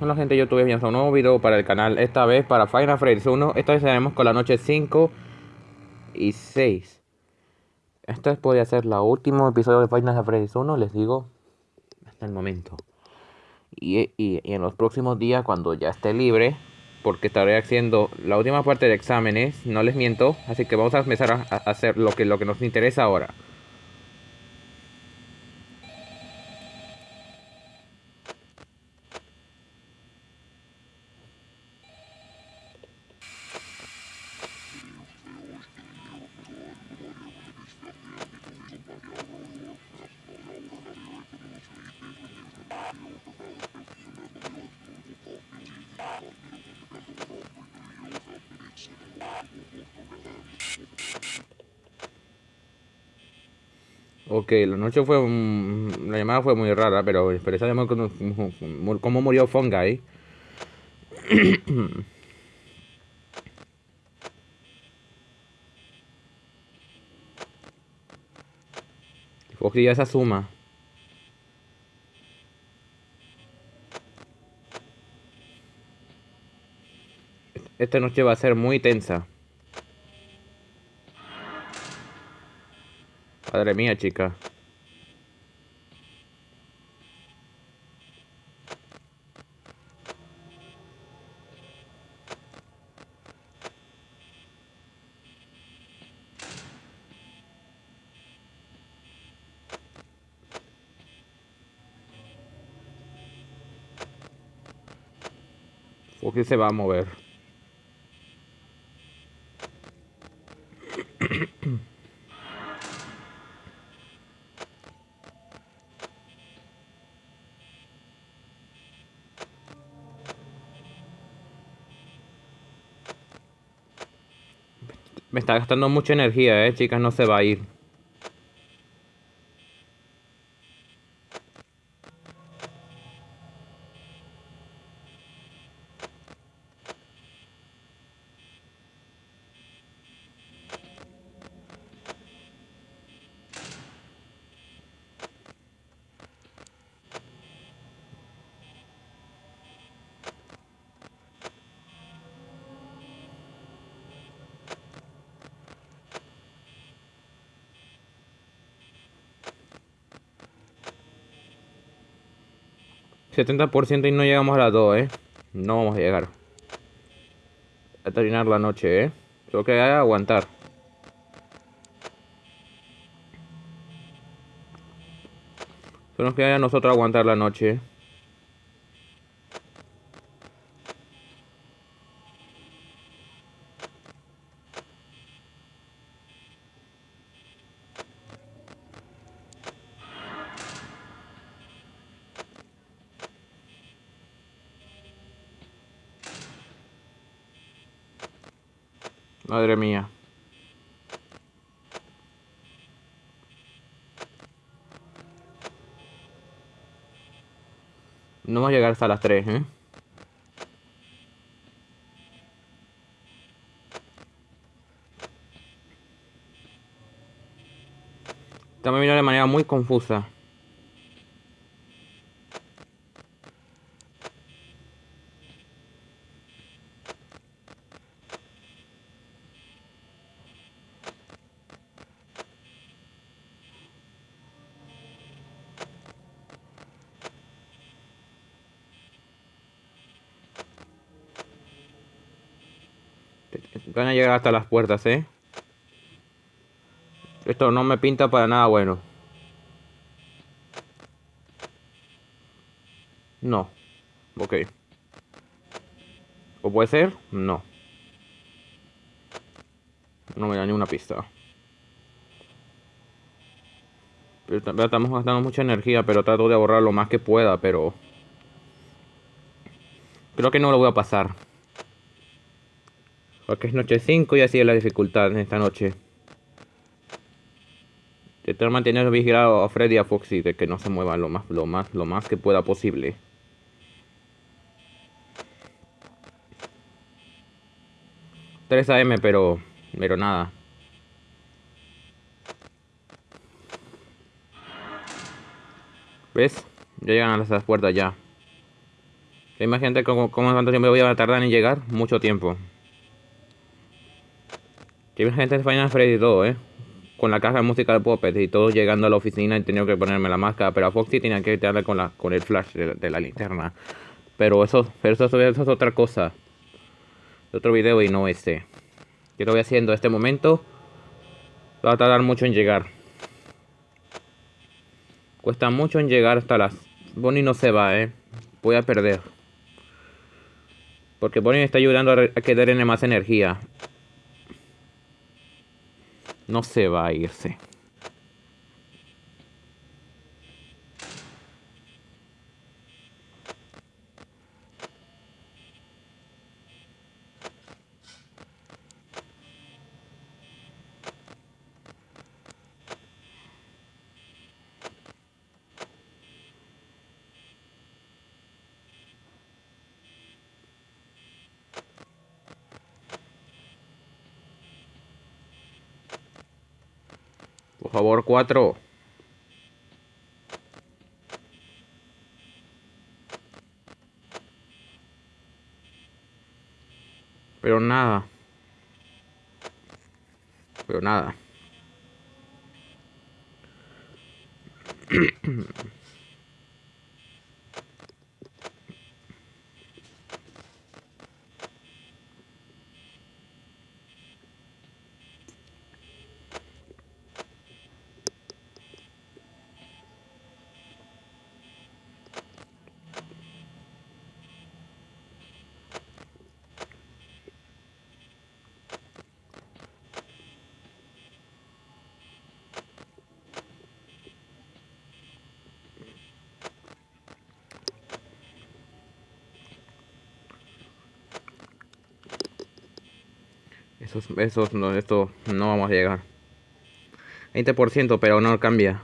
Hola gente YouTube, bienvenidos a un nuevo video para el canal. Esta vez para Final Fantasy 1 Esta vez estaremos con la noche 5 y 6 Esta podría ser la último episodio de Final Fantasy 1 Les digo, hasta el momento. Y, y, y, en los próximos días cuando ya esté libre Porque estaré haciendo la última parte de exámenes No les miento, así que vamos a empezar a, a hacer lo que, lo que nos interesa ahora Ok, la noche fue... la llamada fue muy rara, pero, pero sabemos cómo, murió Fungi. Foxy ya se asuma. Esta noche va a ser muy tensa. Madre mía, chica. qué se va a mover. Me está gastando mucha energía, eh, chicas, no se va a ir. ...70% y no llegamos a las 2, ¿eh? No vamos a llegar. A terminar la noche, ¿eh? Solo que hay aguantar. Solo que haya nosotros aguantar la noche, Madre mía. No vamos a llegar hasta las 3, ¿eh? Estamos mirando de manera muy confusa. Van a llegar hasta las puertas, ¿eh? Esto no me pinta para nada bueno. No. Ok. ¿O puede ser? No. No me da una pista. estamos gastando mucha energía, pero trato de ahorrar lo más que pueda, pero... Creo que no lo voy a pasar. Porque es noche 5 y así es la dificultad en esta noche. Intentar mantener vigilado a Freddy y a Foxy de que no se muevan lo más, lo más, lo más que pueda posible. ...3 AM, pero... Pero nada. ¿Ves? Ya llegan a las puertas ya. Imagínate cómo, cómo cuánto tiempo voy a tardar en llegar. Mucho tiempo. Imagínate Final Freddy 2, eh. Con la caja de música de Puppet y todo llegando a la oficina y tenido que ponerme la máscara. Pero a Foxy tenía que darle con, con el flash de, la linterna. Pero eso, pero eso, eso, es otra cosa. Otro video y no este. Yo lo voy haciendo este momento. Va a tardar mucho en llegar. Cuesta mucho en llegar hasta las... Bonnie no se va, eh. Voy a perder. Porque Bonnie me está ayudando a, que darle más energía. No se va a irse. Favor, cuatro. Pero nada. Pero nada. Esos, no, esto no vamos a llegar. 20%, pero no cambia.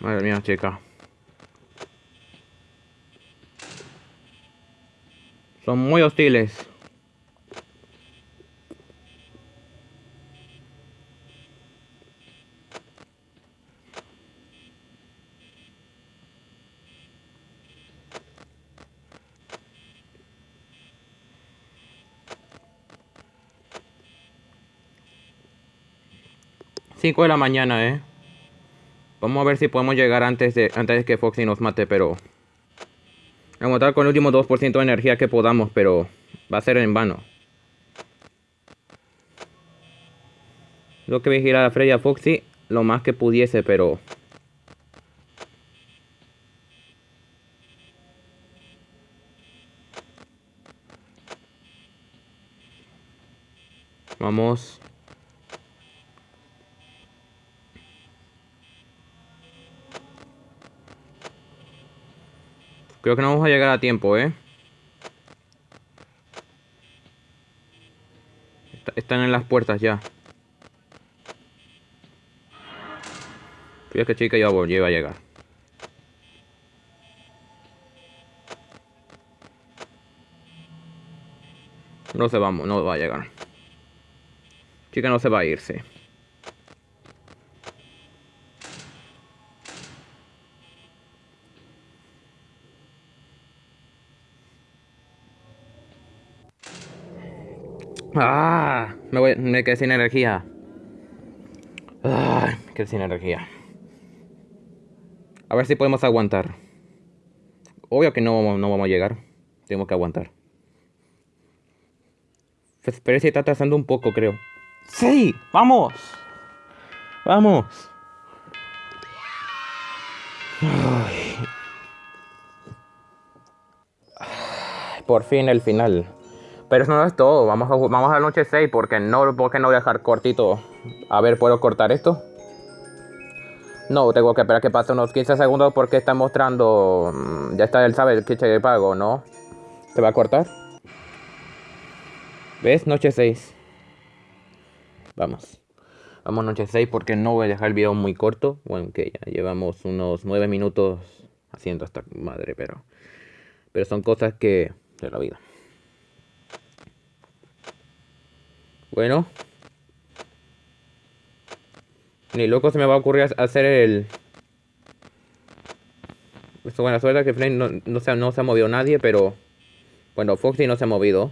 Madre mía, chica. Son muy hostiles. De la mañana, ¿eh? Vamos a ver si podemos llegar antes de, antes que Foxy nos mate, pero... Vamos a estar con el último 2% de energía que podamos, pero... Va a ser en vano. Lo que vigilar a Freddy a Foxy lo más que pudiese, pero... Vamos. Creo que no vamos a llegar a tiempo, ¿eh? Están en las puertas ya. Fíjate chica ya iba a llegar. No se vamos, no va a llegar. Chica no se va a irse. Ah, me, voy, me quedé sin energía. Ah, me quedé sin energía. A ver si podemos aguantar. Obvio que no, no vamos a llegar. Tenemos que aguantar. Pues, pero si está atrasando un poco, creo. ¡Sí! ¡Vamos! ¡Vamos! Por fin el final. Pero eso no es todo. Vamos a, vamos a la noche 6 porque no, porque no voy a dejar cortito. A ver, ¿puedo cortar esto? No, tengo que esperar que pase unos 15 segundos porque está mostrando... Mm, ya está, él sabe el que de pago, ¿no? ¿Te va a cortar? ¿Ves? Noche 6. Vamos. Vamos noche 6 porque no voy a dejar el video muy corto. Bueno, que ya llevamos unos 9 minutos haciendo esta madre, pero... Pero son cosas que... de la vida. Bueno. Ni loco se me va a ocurrir hacer el... Esto buena suerte que Flame no, no, se, no se ha movido nadie, pero... Bueno, Foxy no se ha movido.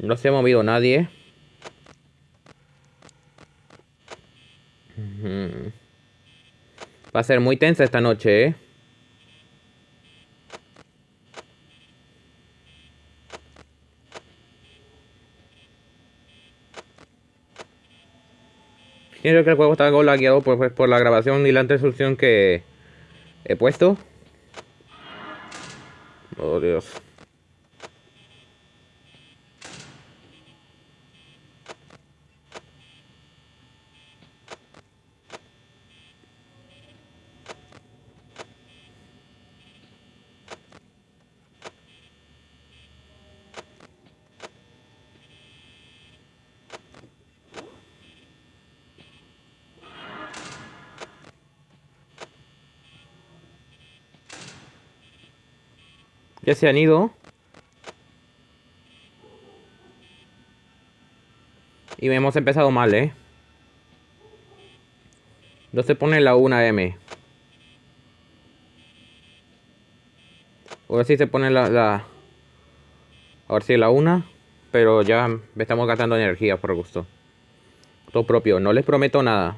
No se ha movido nadie. Va a ser muy tensa esta noche, ¿eh? Creo que el juego está algo lagueado por, pues, por la grabación y la resolución que he puesto. Oh Dios. Ya se han ido. Y hemos empezado mal, ¿eh? No se pone la 1M. A ver si se pone la, la... A ver si la 1. Pero ya estamos gastando energía por gusto. Todo propio. No les prometo nada.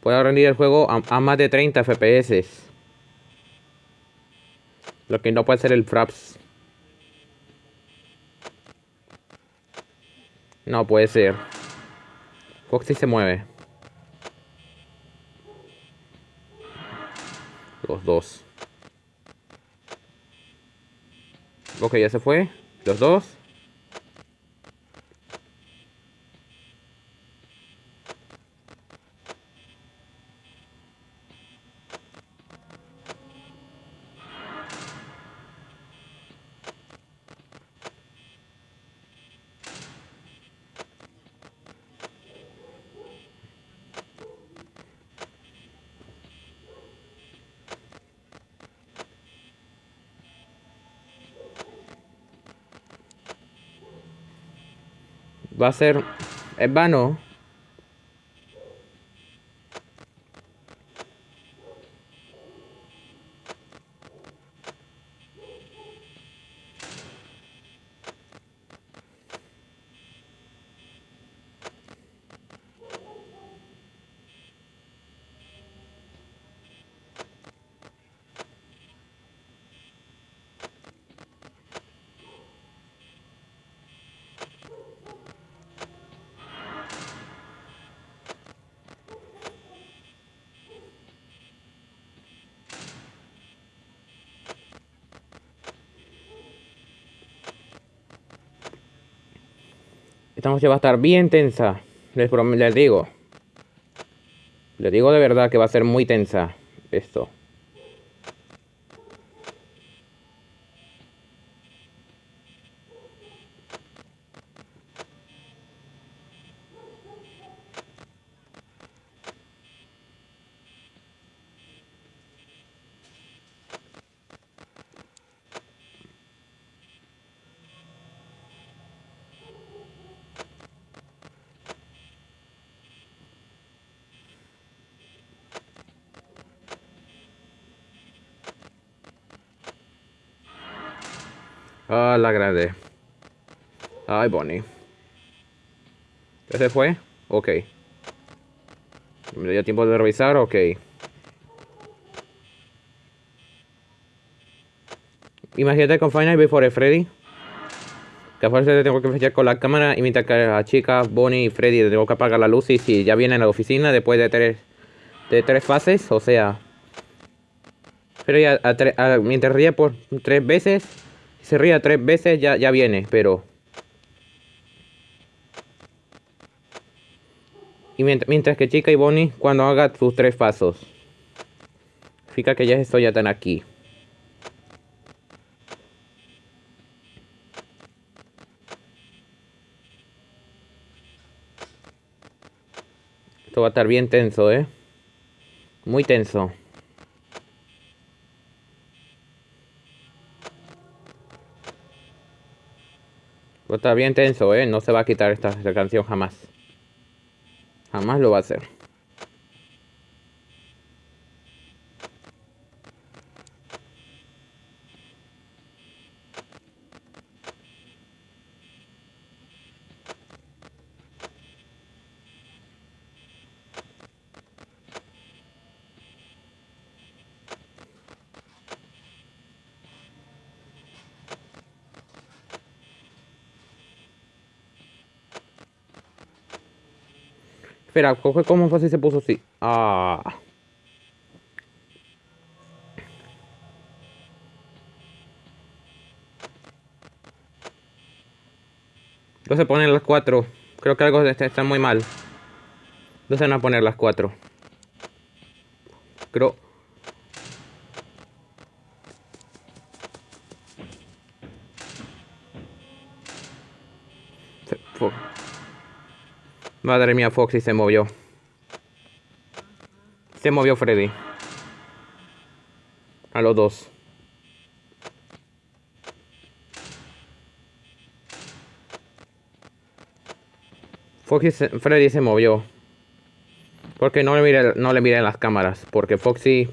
Puedo rendir el juego a, a más de 30 FPS. Lo que no puede ser el Fraps. No puede ser. Foxy se mueve. Los dos. Ok, ya se fue. Los dos. Va a ser... Es vano. Esta noche va a estar bien tensa. Les, les digo. Les digo de verdad que va a ser muy tensa esto. Ah, la grande. Ay, Bonnie. ¿Ese fue? Ok. ¿Me dio tiempo de revisar? Ok. Imagínate con Final Before Freddy. Que a fuerza tengo que fechar con la cámara y mientras que la chica, Bonnie y Freddy tengo que apagar la luz y si ya vienen a la oficina después de tres, de tres fases, o sea... Pero ya mientras ría por tres veces, se ría tres veces ya, ya viene, pero... Y mientras, que Chica y Bonnie cuando haga sus tres pasos. Fica que ya estoy ya tan aquí. Esto va a estar bien tenso, ¿eh? Muy tenso. Está bien tenso, ¿eh? No se va a quitar esta, esta canción jamás. Jamás lo va a hacer. Espera, ¿cómo si se puso así? Ah. No se ponen las cuatro. Creo que algo está, muy mal. No se van a poner las cuatro. Creo... Madre mía, Foxy se movió. Se movió Freddy. A los dos. Foxy Freddy se movió. Porque no le miré, no le en las cámaras. Porque Foxy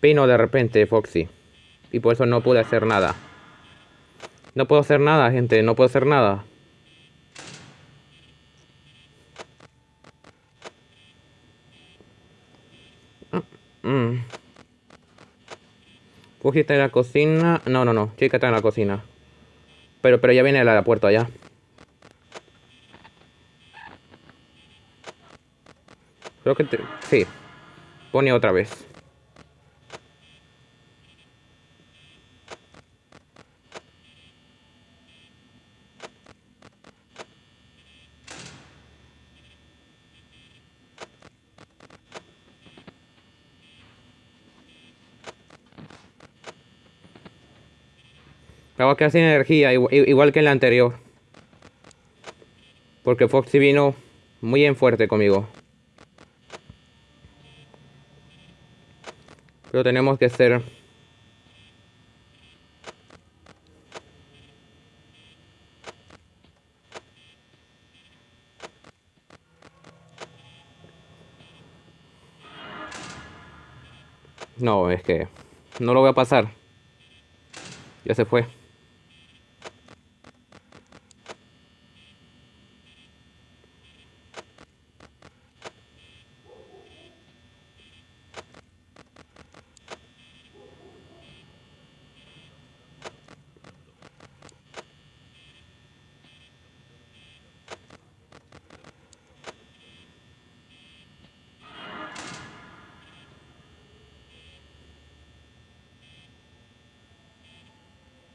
vino de repente, Foxy. Y por eso no pude hacer nada. No puedo hacer nada, gente. No puedo hacer nada. Mm. en la cocina. No, no, no. Chica está en la cocina. Pero, pero ya viene la puerta allá. Creo que... Te... Sí. Pone otra vez. Que sin energía, igual que en la anterior. Porque Foxy vino muy en fuerte conmigo. Pero tenemos que ser... No, es que no lo voy a pasar. Ya se fue.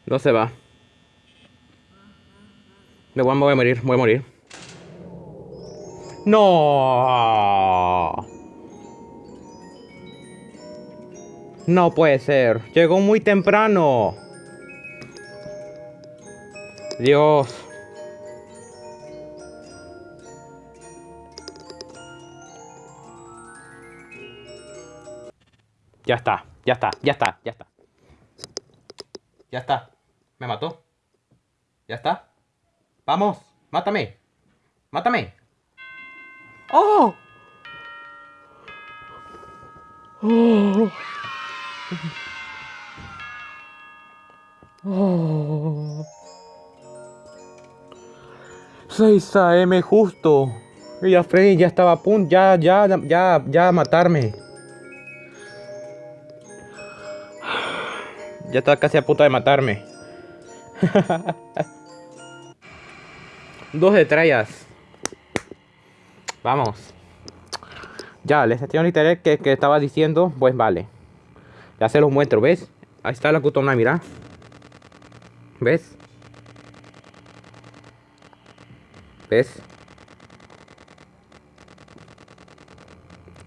No se va. Me voy, a morir, voy a morir. ¡No! No puede ser. Llegó muy temprano. Dios. Ya está, ya está, ya está, ya está. Ya está. Me mató. ¿Ya está? ¡Vamos! ¡Mátame! ¡Mátame! ¡Oh! ¡Oh! ¡Oh! 6 AM justo. Y ya Freddy ya estaba a punto, ya, ya, ya, ya a matarme. Ya estaba casi a punto de matarme. Dos estrellas. Vamos. Ya, les estoy interés que, que estaba diciendo, pues vale. Ya se los muestro, ¿ves? Ahí está la cutona, mira. ¿Ves? ¿Ves?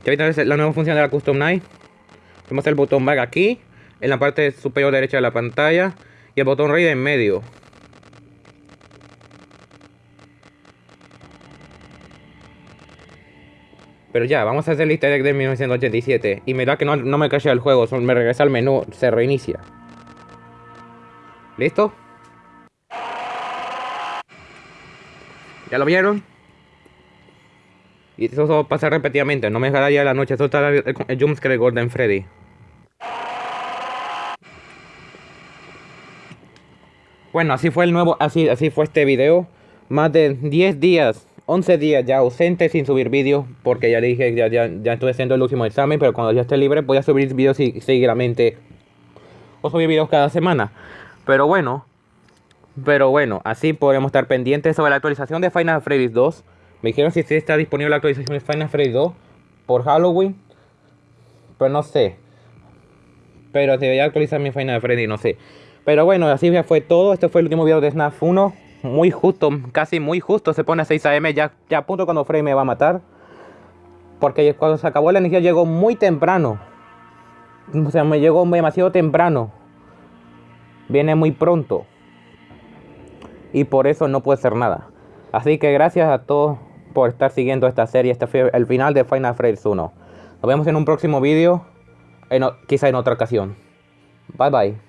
Ya viste la nueva función de la Custom Night. Tenemos el botón back aquí, en la parte superior derecha de la pantalla y el botón rey en medio. Pero ya, vamos a hacer el easter egg de 1987. Y me da que no, me cae el juego, me regresa al menú, se reinicia. ¿Listo? ¿Ya lo vieron? Y eso pasa repetidamente, no me dejará ya la noche, eso está el, el jumpscare de Gordon Freddy. Bueno, así fue el nuevo, así, así fue este video. Más de 10 días, 11 días ya ausente sin subir vídeos. Porque ya le dije, ya, ya, ya estoy haciendo el último examen. Pero cuando ya esté libre voy a subir vídeos seguidamente. O subir vídeos cada semana. Pero bueno. Pero bueno, así podremos estar pendientes sobre la actualización de Final Fantasy 2. Me dijeron si está disponible la actualización de Final Fantasy 2 por Halloween. Pero no sé. Pero debería actualizar mi Final Freddy, no sé. Pero bueno, así ya fue todo. Este fue el último video de Snap 1. Muy justo, casi muy justo. Se pone a 6 am ya, ya a punto cuando Freddy me va a matar. Porque cuando se acabó la energía llegó muy temprano. O sea, me llegó demasiado temprano. Viene muy pronto. Y por eso no puede ser nada. Así que gracias a todos por estar siguiendo esta serie. Este fue el final de Final Fantasy 1. Nos vemos en un próximo video. quizá en otra ocasión. Bye bye.